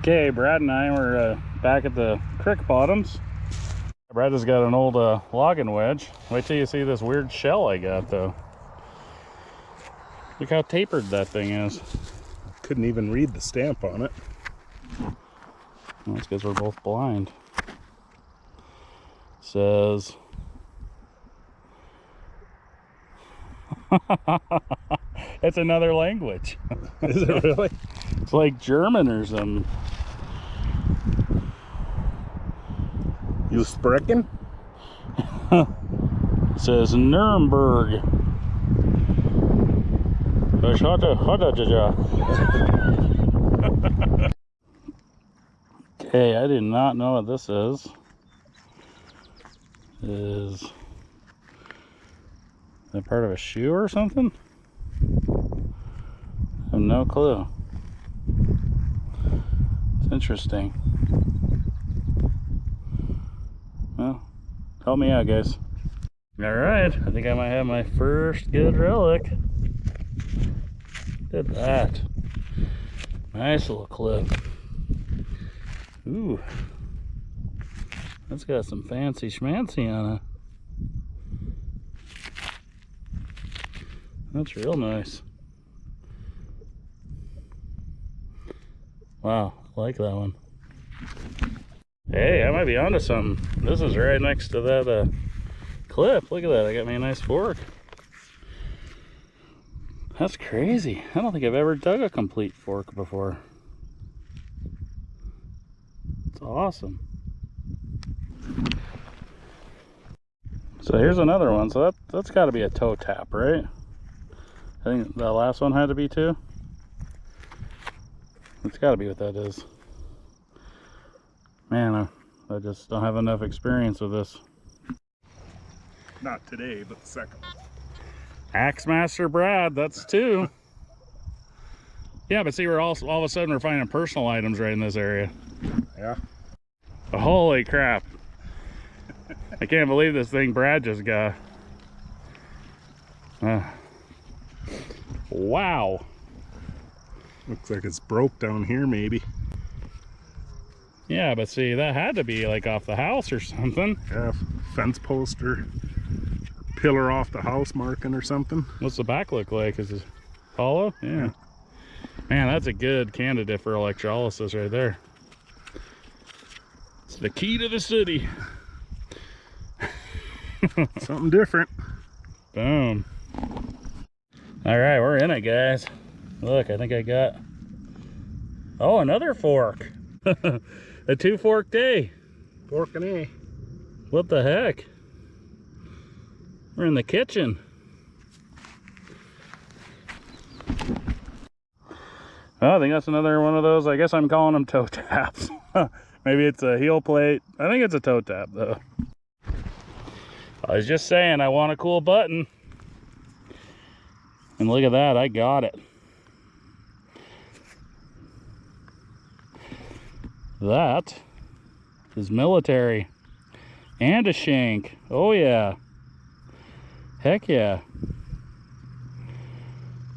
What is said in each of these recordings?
Okay, Brad and I were uh, back at the creek bottoms. Brad has got an old uh, logging wedge. Wait till you see this weird shell I got though. Look how tapered that thing is. Couldn't even read the stamp on it. Well, that's because we're both blind. Says it's another language. Is it really? It's like German or something. You sprechen? Says Nuremberg. Okay, I do not know what this is. Is that part of a shoe or something? I have no clue. It's interesting. Well, help me out, guys. All right, I think I might have my first good relic. Look at that. Nice little clip. Ooh. That's got some fancy schmancy on it. That's real nice. Wow, like that one. Hey, I might be onto something. This is right next to that uh, clip. Look at that. I got me a nice fork. That's crazy. I don't think I've ever dug a complete fork before. It's awesome. So here's another one. So that, that's got to be a toe tap, right? I think the last one had to be too. It's got to be what that is. Man, I, I just don't have enough experience with this. Not today, but the second one. Axemaster Brad, that's two. Yeah, but see, we're all all of a sudden we're finding personal items right in this area. Yeah. Holy crap! I can't believe this thing Brad just got. Uh, wow. Looks like it's broke down here, maybe. Yeah, but see, that had to be like off the house or something. Yeah, fence post or pillar off the house marking or something. What's the back look like? Is it hollow? Yeah. Man, that's a good candidate for electrolysis right there. It's the key to the city. something different. Boom. All right, we're in it, guys. Look, I think I got... Oh, another fork. a two fork day. Fork and A. What the heck? We're in the kitchen. Oh, I think that's another one of those. I guess I'm calling them toe taps. Maybe it's a heel plate. I think it's a toe tap though. I was just saying I want a cool button. And look at that, I got it. That is military and a shank. Oh yeah. Heck yeah.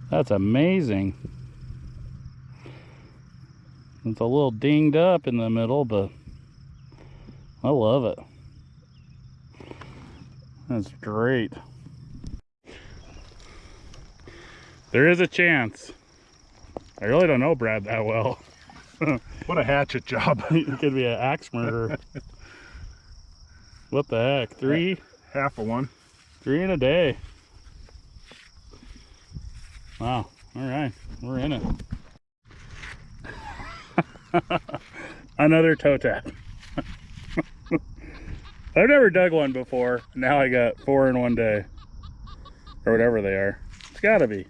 That's amazing. It's a little dinged up in the middle, but I love it. That's great. There is a chance. I really don't know Brad that well. what a hatchet job. he could be an axe murderer. what the heck? Three? Half of one. Three in a day. Wow. All right. We're in it. Another toe tap. I've never dug one before. Now I got four in one day. Or whatever they are. It's gotta be.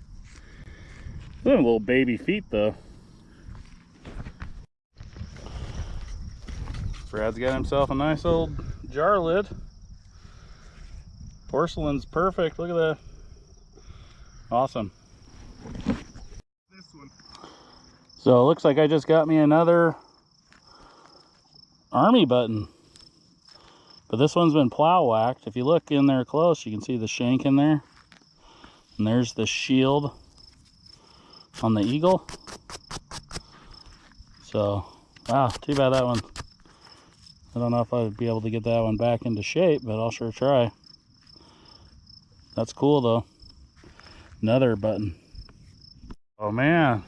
Those little baby feet though. Brad's got himself a nice old jar lid. Porcelain's perfect. Look at that. Awesome. So it looks like I just got me another army button. But this one's been plow whacked. If you look in there close, you can see the shank in there. And there's the shield on the eagle. So Wow, too bad that one. I don't know if I'd be able to get that one back into shape, but I'll sure try. That's cool though. Another button. Oh man.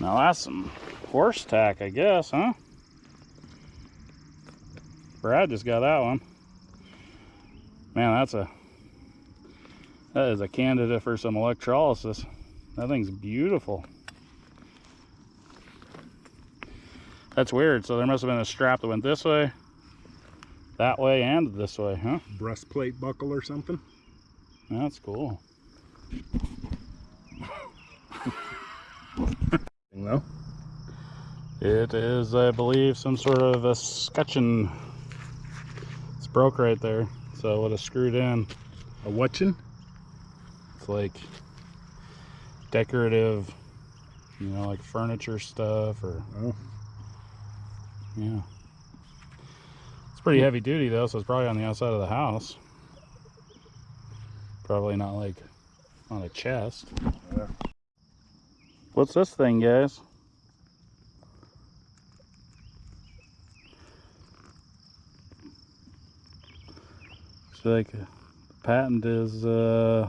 Now that's some horse tack, I guess, huh? Brad just got that one. Man, that's a that is a candidate for some electrolysis. That thing's beautiful. That's weird. So there must have been a strap that went this way, that way, and this way, huh? Breastplate buckle or something. That's cool. No. It is, I believe, some sort of a scutcheon. It's broke right there, so it would have screwed in. A whatchin? It's like decorative, you know, like furniture stuff or Oh, yeah. It's pretty heavy duty though, so it's probably on the outside of the house. Probably not like on a chest. Yeah. What's this thing, guys? So like the patent is uh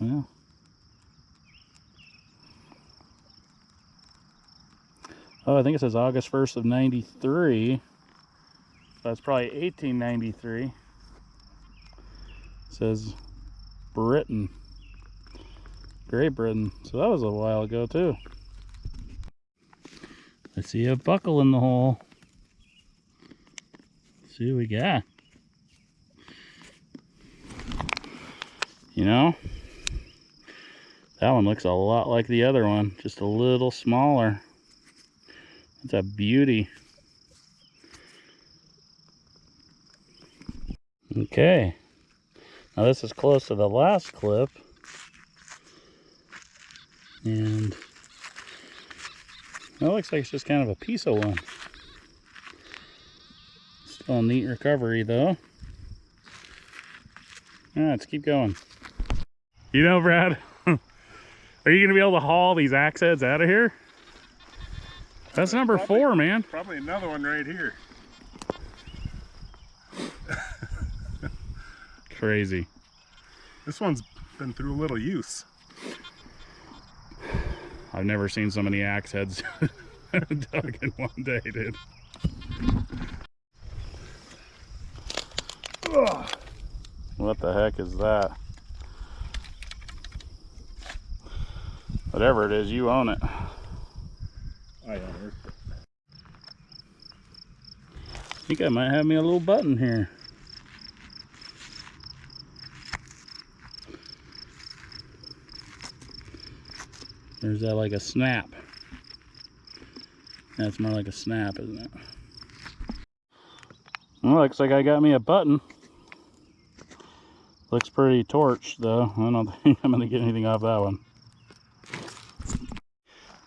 yeah. Oh, I think it says August 1st of 93. That's probably 1893. It says Britain. Great Britain. So that was a while ago too. Let's see a buckle in the hole. Let's see what we got. You know, that one looks a lot like the other one, just a little smaller. It's a beauty. Okay. Now this is close to the last clip. And that looks like it's just kind of a piece of one. Still a neat recovery though. Right, let's keep going. You know, Brad, are you gonna be able to haul these axe heads out of here? That's number Probably. four, man. probably another one right here. Crazy. This one's been through a little use. I've never seen so many axe heads dug in one day, dude. Ugh. What the heck is that? Whatever it is, you own it. I unearthed it. I think I might have me a little button here. There's that like a snap. That's more like a snap, isn't it? Well, looks like I got me a button. Looks pretty torched though. I don't think I'm gonna get anything off that one.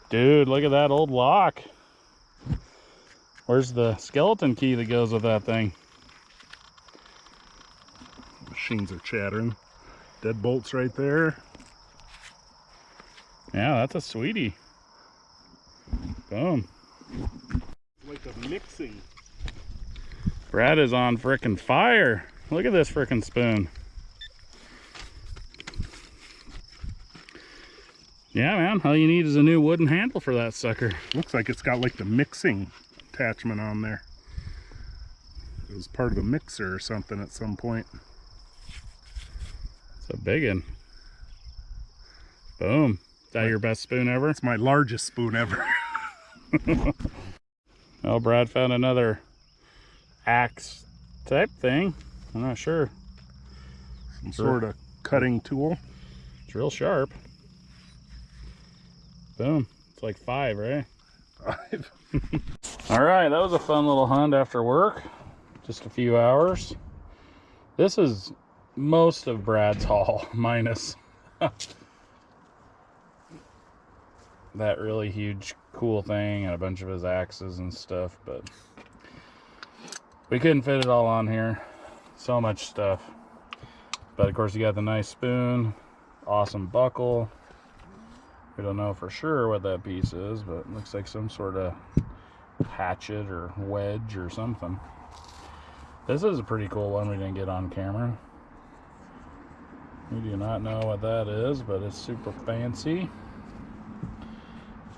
Dude, look at that old lock. Where's the skeleton key that goes with that thing? Machines are chattering. Deadbolts right there. Yeah, that's a sweetie. Boom. Like a mixing. Brad is on frickin' fire. Look at this frickin' spoon. Yeah, man. All you need is a new wooden handle for that sucker. Looks like it's got like the mixing attachment on there. It was part of a mixer or something at some point. It's a big one. Boom. Is that your best spoon ever? It's my largest spoon ever. Oh, Brad found another axe type thing. I'm not sure. Some sort of cutting tool. It's real sharp. Boom. It's like five, right? Five. All right, that was a fun little hunt after work. Just a few hours. This is most of Brad's haul, minus that really huge cool thing and a bunch of his axes and stuff, but we couldn't fit it all on here. So much stuff. But of course you got the nice spoon, Awesome buckle. We don't know for sure what that piece is, but looks like some sort of hatchet or wedge or something. This is a pretty cool one we didn't get on camera. We do not know what that is, but it's super fancy.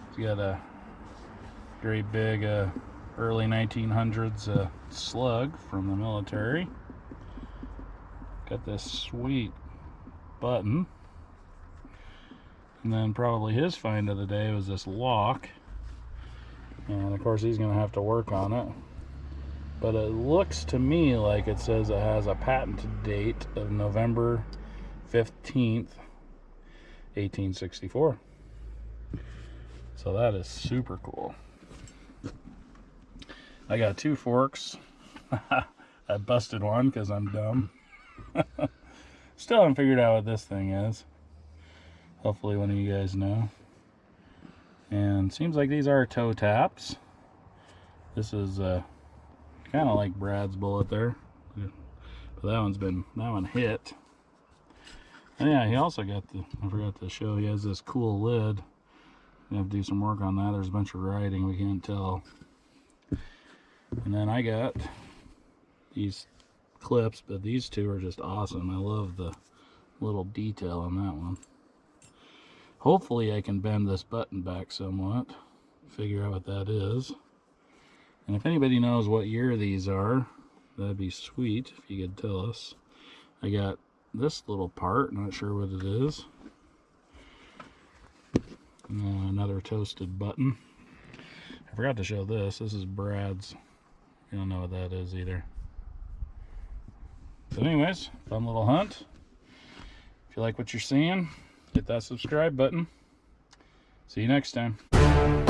It's got a great big uh, early 1900s uh, slug from the military. Got this sweet button. And then probably his find of the day was this lock. And of course he's going to have to work on it. But it looks to me like it says it has a patent date of November 15th, 1864. So that is super cool. I got two forks. I busted one because I'm dumb. Still haven't figured out what this thing is. Hopefully one of you guys know. And seems like these are toe taps. This is uh, kind of like Brad's bullet there. But that one's been, that one hit. And yeah, he also got the, I forgot to show, he has this cool lid. We have to do some work on that. There's a bunch of writing, we can't tell. And then I got these clips, but these two are just awesome. I love the little detail on that one. Hopefully I can bend this button back somewhat, figure out what that is. And if anybody knows what year these are, that'd be sweet if you could tell us. I got this little part, not sure what it is. And another toasted button. I forgot to show this. This is Brad's. You don't know what that is either. So anyways, fun little hunt. If you like what you're seeing, hit that subscribe button. See you next time.